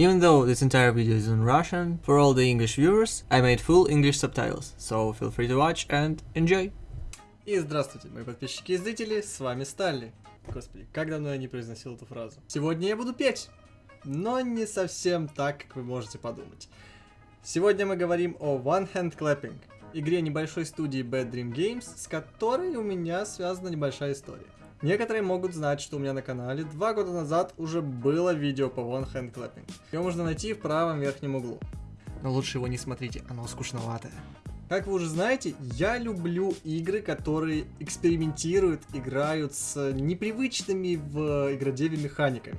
Even though this entire video is in Russian, for all the English viewers, I made full English subtitles, so feel free to watch and enjoy. И здравствуйте, мои подписчики и зрители, с вами Сталли. Господи, как давно я не произносил эту фразу. Сегодня я буду петь, но не совсем так, как вы можете подумать. Сегодня мы говорим о One Hand Clapping, игре небольшой студии Bad Dream Games, с которой у меня связана небольшая история. Некоторые могут знать, что у меня на канале два года назад уже было видео по One Hand Clapping. Его можно найти в правом верхнем углу. Но лучше его не смотрите, оно скучноватое. Как вы уже знаете, я люблю игры, которые экспериментируют, играют с непривычными в игродеве механиками.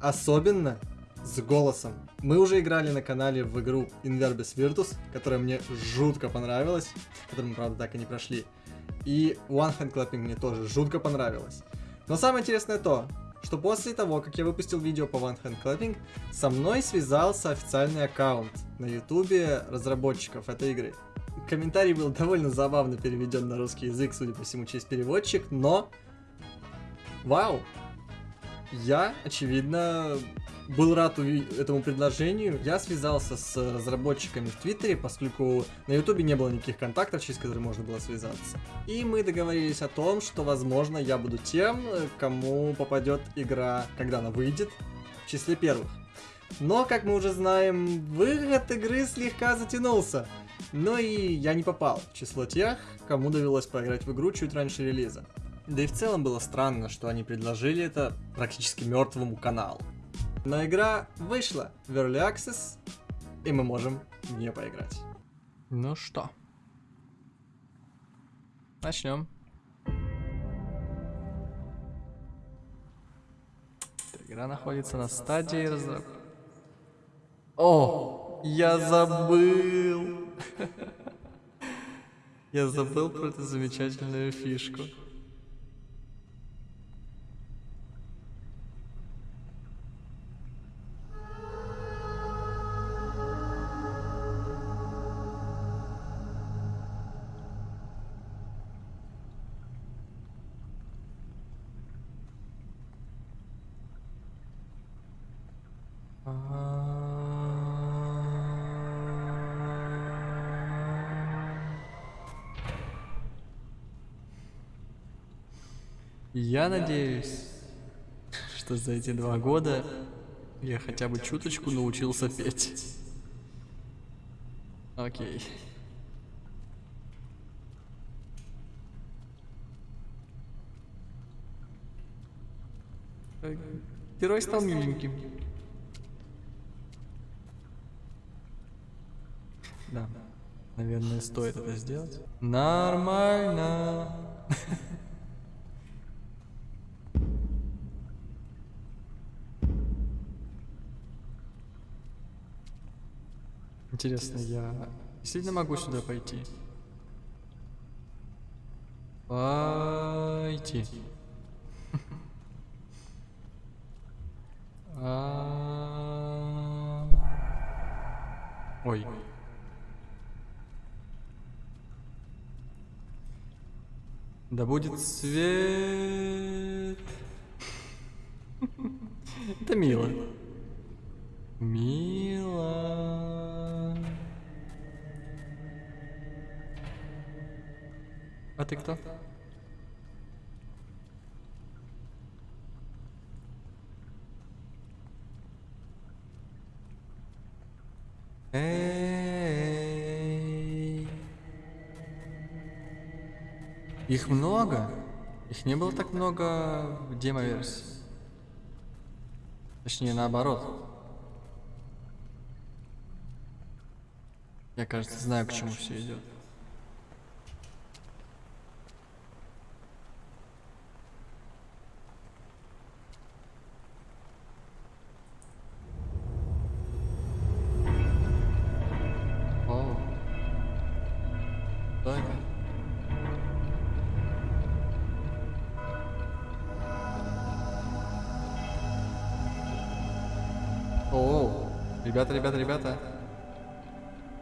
Особенно с голосом. Мы уже играли на канале в игру Inverbis Virtus, которая мне жутко понравилась, которую мы, правда, так и не прошли. И One Hand Clapping мне тоже жутко понравилось. Но самое интересное то, что после того, как я выпустил видео по One Hand Clapping, со мной связался официальный аккаунт на ютубе разработчиков этой игры. Комментарий был довольно забавно переведен на русский язык, судя по всему, через переводчик, но... Вау! Я, очевидно, был рад этому предложению. Я связался с разработчиками в Твиттере, поскольку на Ютубе не было никаких контактов, через которые можно было связаться. И мы договорились о том, что, возможно, я буду тем, кому попадет игра, когда она выйдет, в числе первых. Но, как мы уже знаем, выход игры слегка затянулся. Но и я не попал в число тех, кому довелось поиграть в игру чуть раньше релиза. Да и в целом было странно, что они предложили это практически мертвому каналу. Но игра вышла в Early Access, и мы можем в нее поиграть. Ну что, начнем. Игра находится на стадии разработки. О, я забыл. Я забыл про эту замечательную фишку. Надеюсь, что за эти два года я хотя бы чуточку научился петь. Окей. Герой стал миленьким. Да, наверное, стоит это сделать. Нормально. Интересно, я действительно могу сюда пойти? Пойти. Ой. Да будет свет. Это. Мило. А ты кто? Эй. Их много? Их не было так много в демо-версии. Точнее, наоборот. Я, кажется, знаю, к чему все идет. Ребята, ребята, ребята.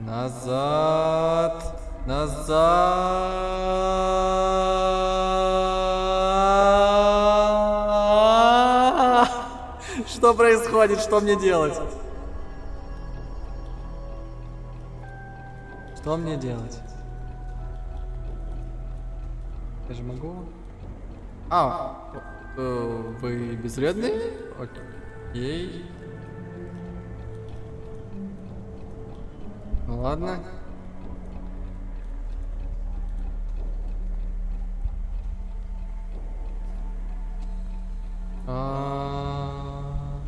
Назад! Назад! Что происходит? Что мне делать? Что мне делать? Я же могу... А, э, вы безвредные? Окей. Ну ладно. А...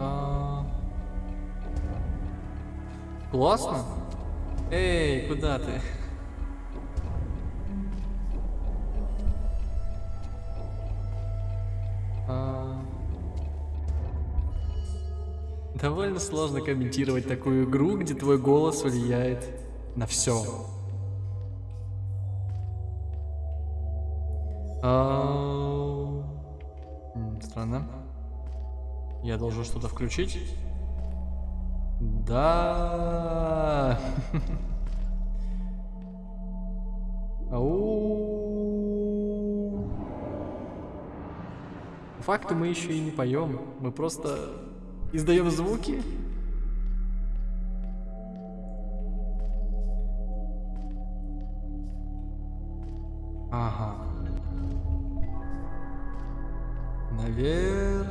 А... Классно? Эй, куда ты? Довольно сложно комментировать такую игру, где твой голос влияет на все. А... Странно. Я должен что-то включить? Да. По факту мы еще и не поем. Мы просто издаем звуки. Ага. Наверх.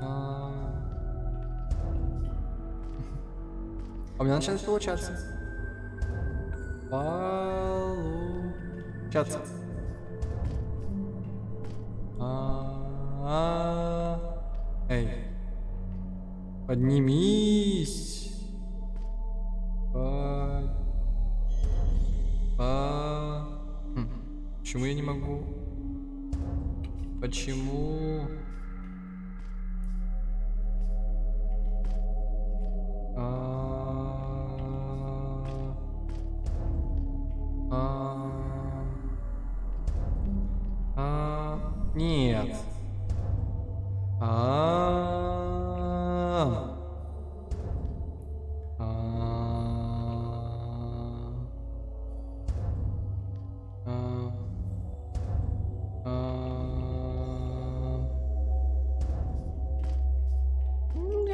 А... а у меня начинает получаться. Получаться. А, Эй. Поднимись. Под... По... Хм. Почему я не могу? Почему?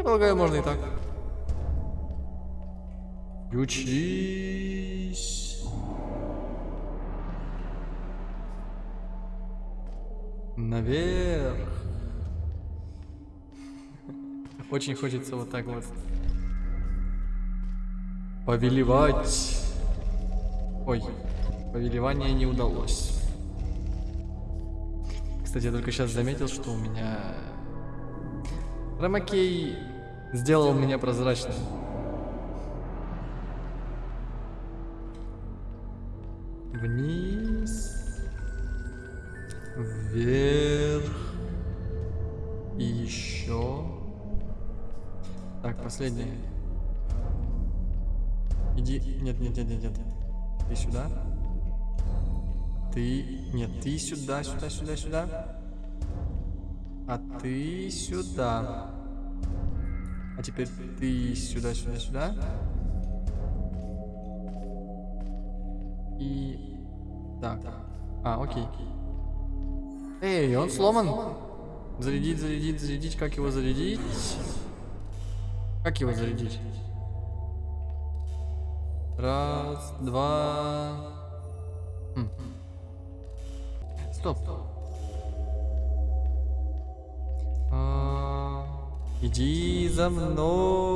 Я полагаю, можно и так. Учись. Наверх. Очень хочется вот так вот. Повелевать. Ой, повелевание не удалось. Кстати, я только сейчас заметил, что у меня... Ромакей сделал меня прозрачным. Вниз. Вверх. И еще. Так, последнее. Иди. Нет, нет, нет, нет, нет. Ты сюда. Ты. Нет, ты сюда, сюда, сюда, сюда. А ты сюда. А теперь ты сюда, сюда, сюда. И... Так. А, окей. Эй, он сломан. Зарядить, зарядить, зарядить. Как его зарядить? Как его зарядить? Раз, два... иди за мной.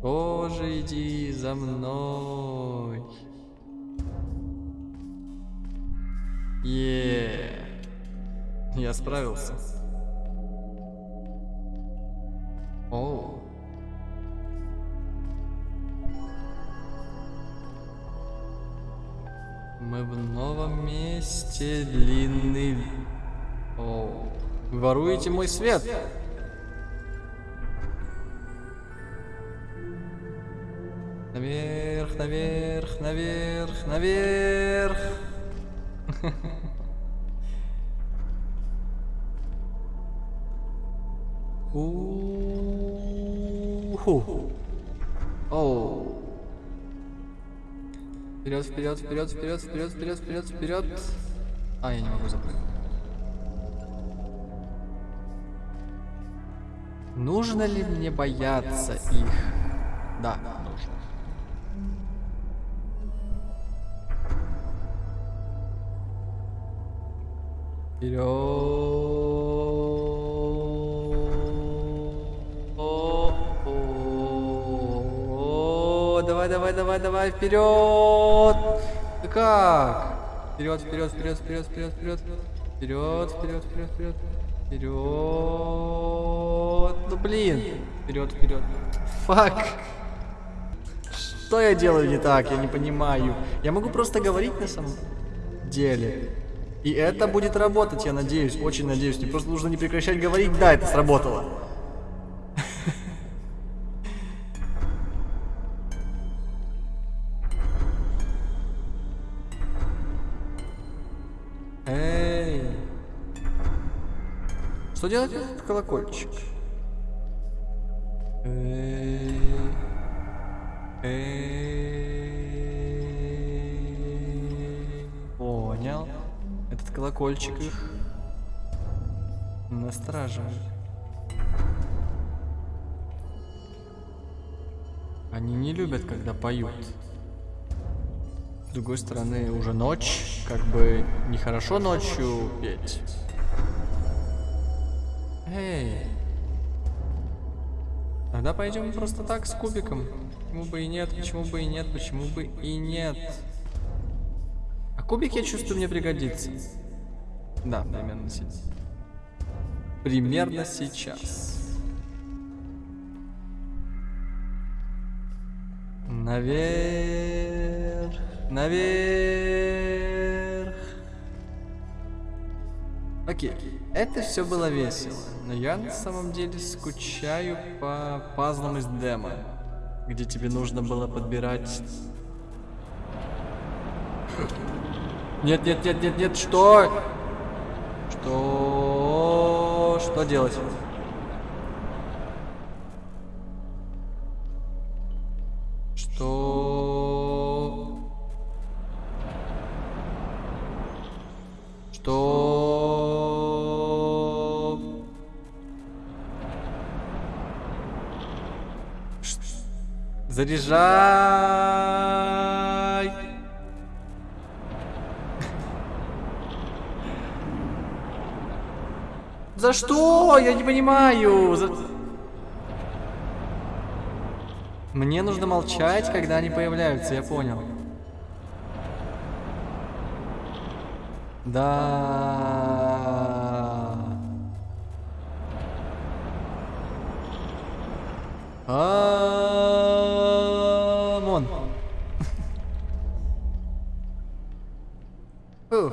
Тоже иди за мной. Е, я справился. Мы в новом месте длинный. О. Вы воруете мой свет. Наверх, наверх, наверх, наверх. Вперед, вперед, вперед, вперед, вперед, вперед, вперед. А, я не могу запрыгнуть. Нужно ли мне бояться их? Да, нужно. Вперед. Давай, давай, давай, вперед! Ты как? Вперед, вперед, вперед, вперед, вперед, вперед. Вперед, вперед, вперед, вперед. Вперед. Ну блин. Вперед, вперед. Фак. Что я делаю не так? Я не понимаю. Я могу просто говорить на самом деле. И это будет работать, я надеюсь, очень надеюсь. Мне просто нужно не прекращать говорить. Да, это сработало. Делать колокольчик? Понял. Этот колокольчик их настораживает. Они не любят, когда поют. С другой стороны, уже ночь, как бы нехорошо ночью петь. Эй. Тогда пойдем просто так с кубиком. Почему бы и нет, почему бы и нет, почему бы и нет. А кубик, я чувствую, мне пригодится. Да, примерно сейчас. Примерно сейчас. Наверх, наверх. Окей, это все было весело, но я на самом деле скучаю по пазлам из демо, где тебе нужно было подбирать... Нет, нет, нет, нет, нет, что? Что? Что делать? Заряжай! За что? Я не понимаю. За- Мне нужно молчать, когда они появляются, я понял. Да. Амон. Фух.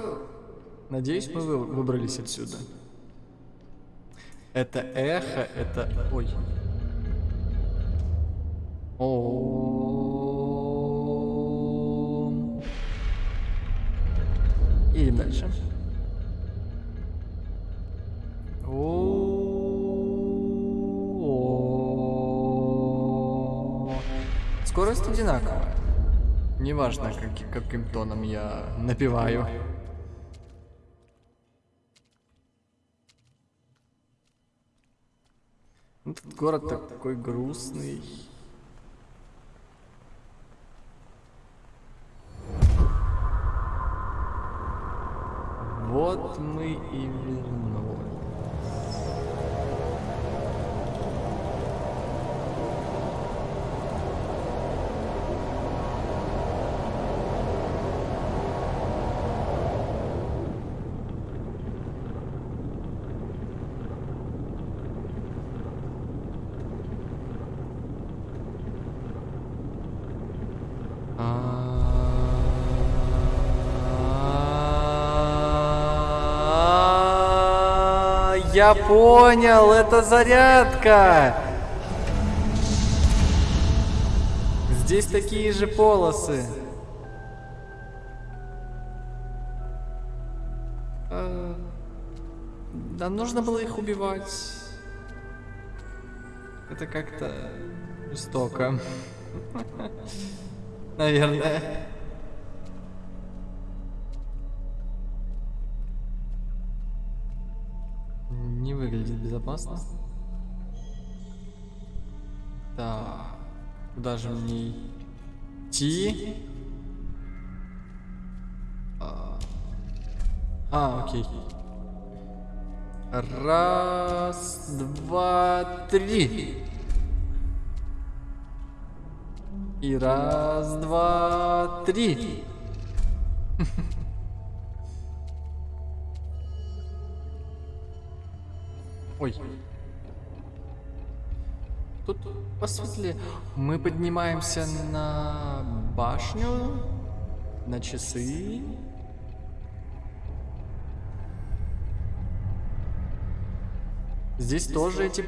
Надеюсь, мы вы- выбрались отсюда. Это эхо, это... Ой. Ом. И дальше. О. Скорость одинаковая. Неважно, как- каким тоном я напиваю. Этот город так- такой грустный. Вот мы и вернулись. Я понял, это зарядка. Здесь такие же полосы. А, Да нужно было их убивать. Это как-то жестоко. Наверное. Безопасно. Так. Куда же мне идти? А, а окей. Раз, два, три. И раз, два, три. Ой. Тут посветлее. Мы поднимаемся на башню, на часы. Здесь тоже эти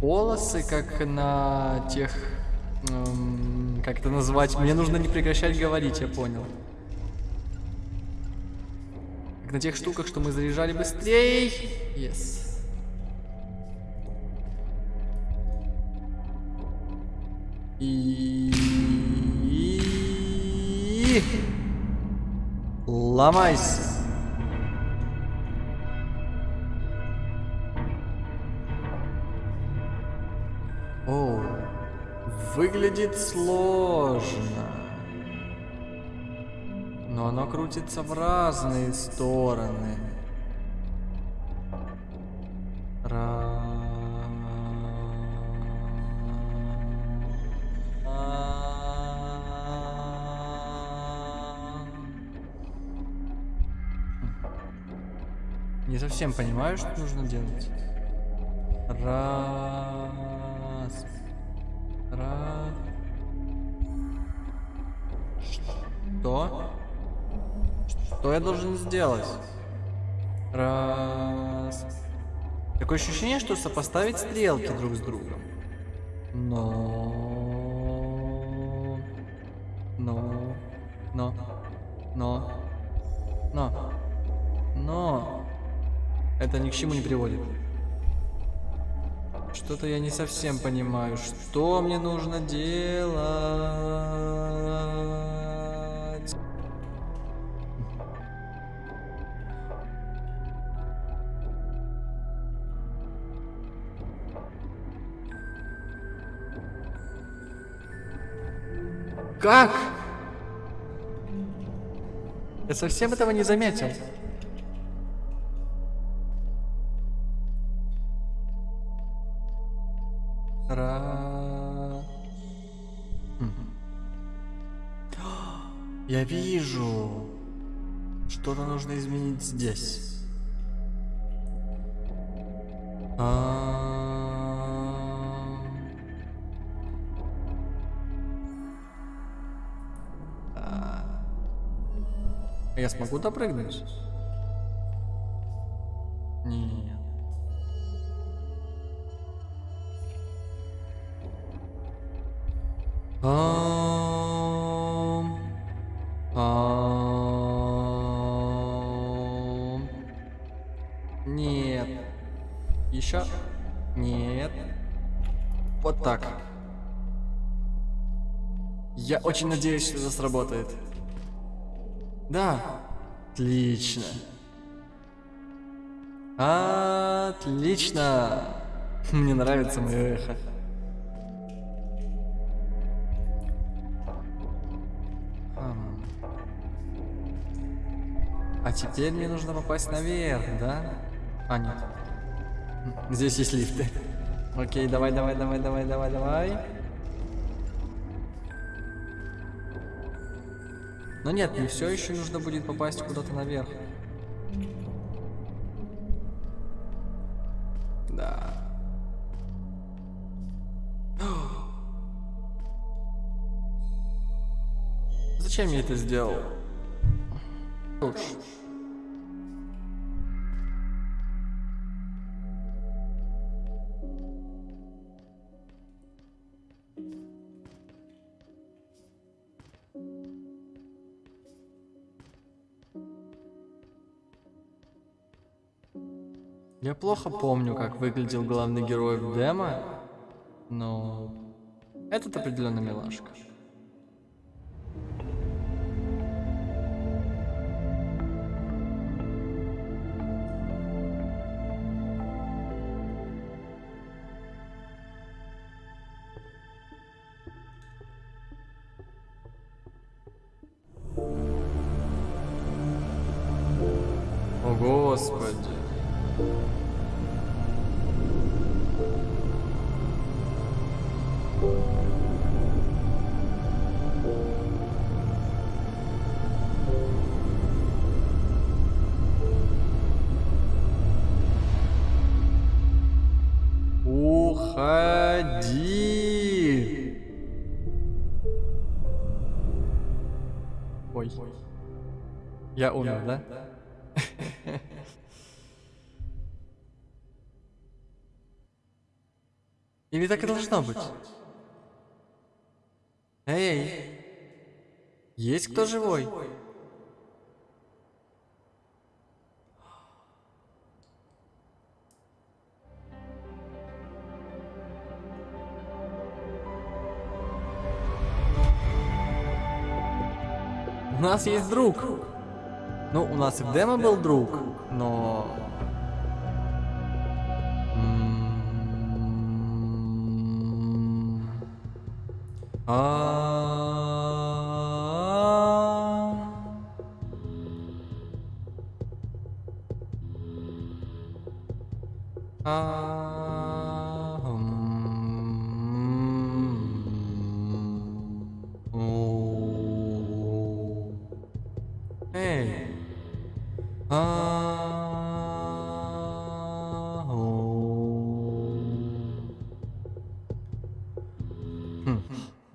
полосы, как на тех... эм, как это назвать? Мне нужно не прекращать говорить, я понял. На тех штуках, что мы заряжали быстрее. Yes. И... Ломайся. О, выглядит сложно. Но оно крутится в разные стороны. Не совсем понимаю, что нужно делать. Раз. Я должен сделать? Раз. Такое ощущение, что сопоставить стрелки друг с другом. Но... Но... Но... Но... Но... Но... Это ни к чему не приводит. Что-то я не совсем понимаю. Что мне нужно делать? Как? Я совсем этого не заметил. Ра... Я вижу. Что-то нужно изменить здесь. А... Я смогу допрыгнуть? Нет. Ам. Ам. Нет. Еще? Нет. Вот так. Я очень надеюсь, что это сработает. Да. Отлично. Отлично. Мне нравится мое эхо. А теперь мне нужно попасть наверх, да? А, нет. Здесь есть лифты. Окей, давай, давай, давай, давай, давай, давай. Но нет, мне все еще нужно будет попасть куда-то наверх. Да. Зачем я это сделал? Лучше. Плохо помню, как выглядел главный герой в демо, но Этот определенно милашка. О, Господи. Я умер, да? Или так и должно быть? Эй! Есть кто живой? У нас есть друг. Ну, у нас и в демо был друг, но... М, Хм,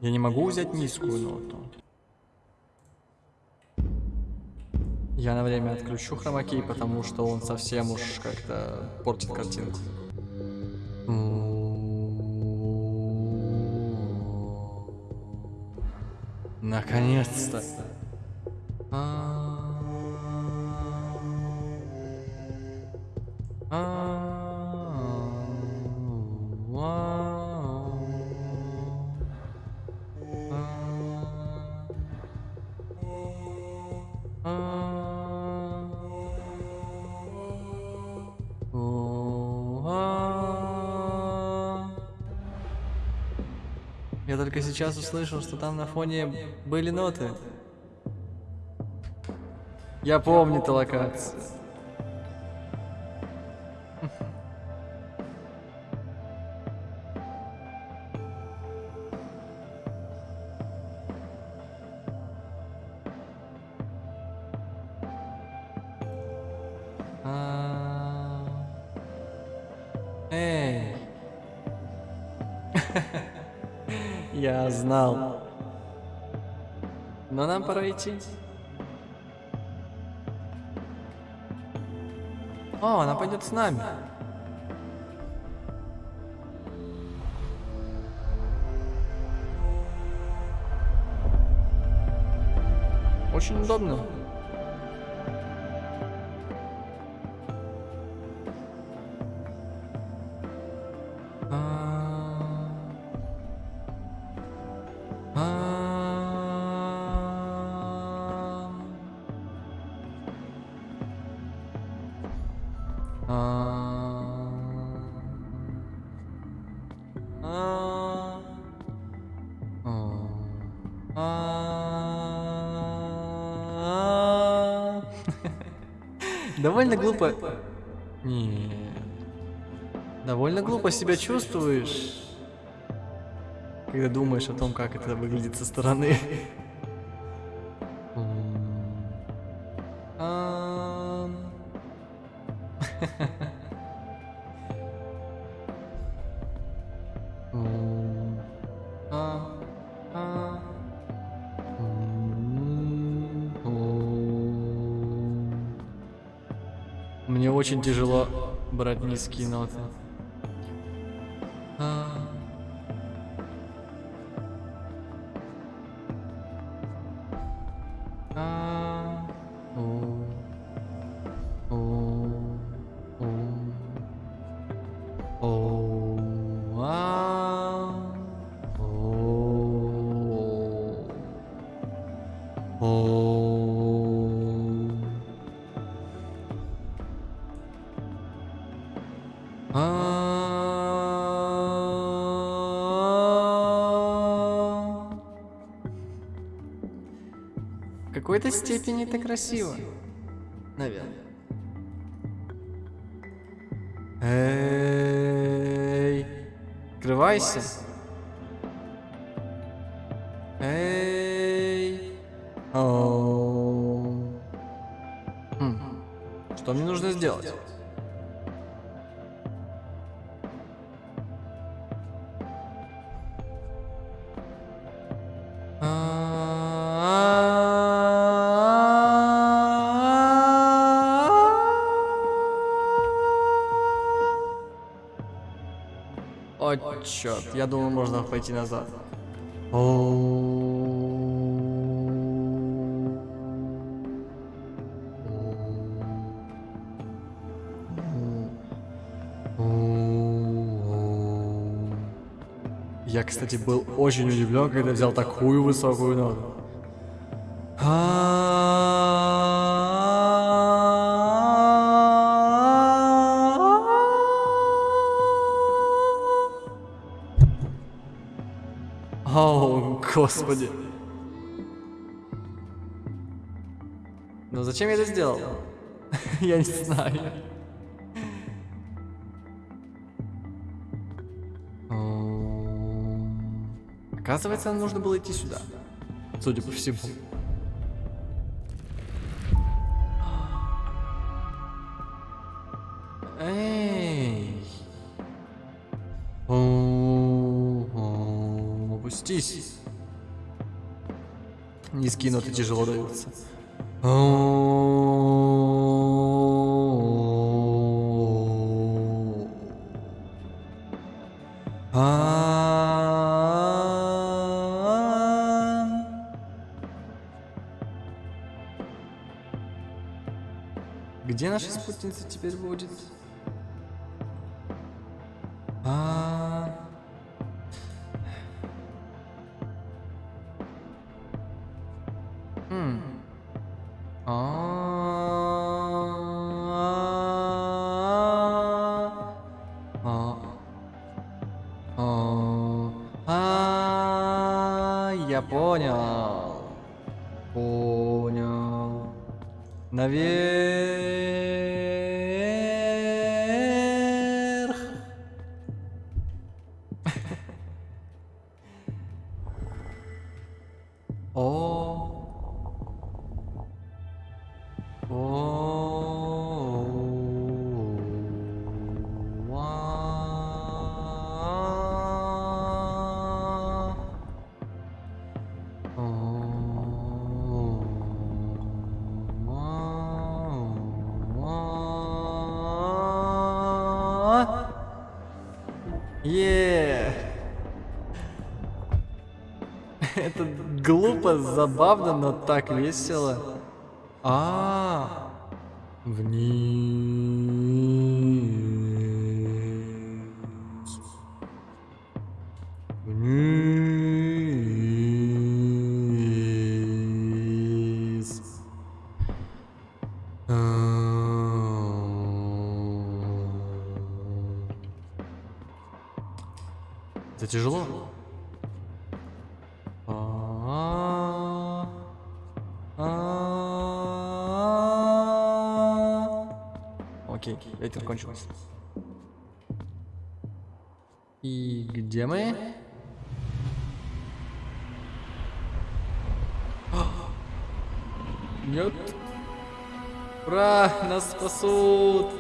Я не могу взять низкую ноту. Я на время отключу хромакей, потому что он совсем уж как-то портит картинку. Наконец-то. Сейчас услышал, что там на фоне были ноты. Я помню эту локацию. Я знал. Но нам пора идти. О, она пойдет с нами. Очень удобно. Довольно глупо. Нет. Довольно глупо себя чувствуешь, когда думаешь о том, как это выглядит со стороны. брать низкие ноты. А. А. О. О. какой-то степени это красиво. Наверное. Эй, открывайся. Черт, я думал, можно пойти назад. Я, кстати, был очень удивлен, когда взял такую высокую ноту. Господи. Ну зачем я это сделал? я не знаю. Оказывается, нам нужно было идти сюда. Судя по всему. Эй. Опустись. Низкие ноты тяжело даются. Где наша спутница теперь будет? Я понял. Понял. Наверх. Так весело. А, вниз. Вниз. Это тяжело. Ветер кончился. И где мы? Нет. Ура, нас спасут.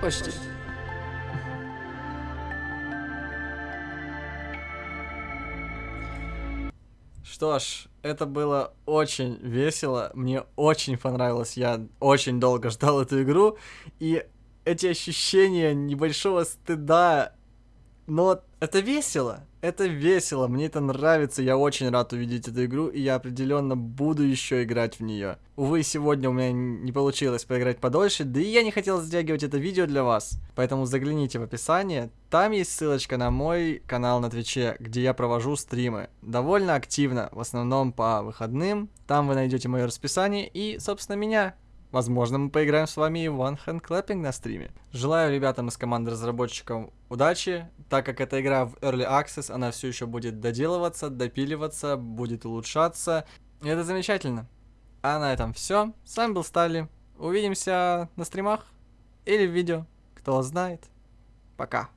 Почти. Что ж, это было очень весело, мне очень понравилось, я очень долго ждал эту игру, и эти ощущения небольшого стыда, но это весело, это весело, мне это нравится, я очень рад увидеть эту игру, и я определенно буду еще играть в нее. Увы, сегодня у меня не получилось поиграть подольше, да и я не хотел затягивать это видео для вас, поэтому загляните в описание, там есть ссылочка на мой канал на Твиче, где я провожу стримы, довольно активно, в основном по выходным, там вы найдете мое расписание и, собственно, меня. Возможно, мы поиграем с вами и в One Hand Clapping на стриме. Желаю ребятам из команды разработчиков удачи, так как эта игра в Early Access, она все еще будет доделываться, допиливаться, будет улучшаться. И это замечательно. А на этом все. С вами был Стали. Увидимся на стримах или в видео. Кто знает. Пока.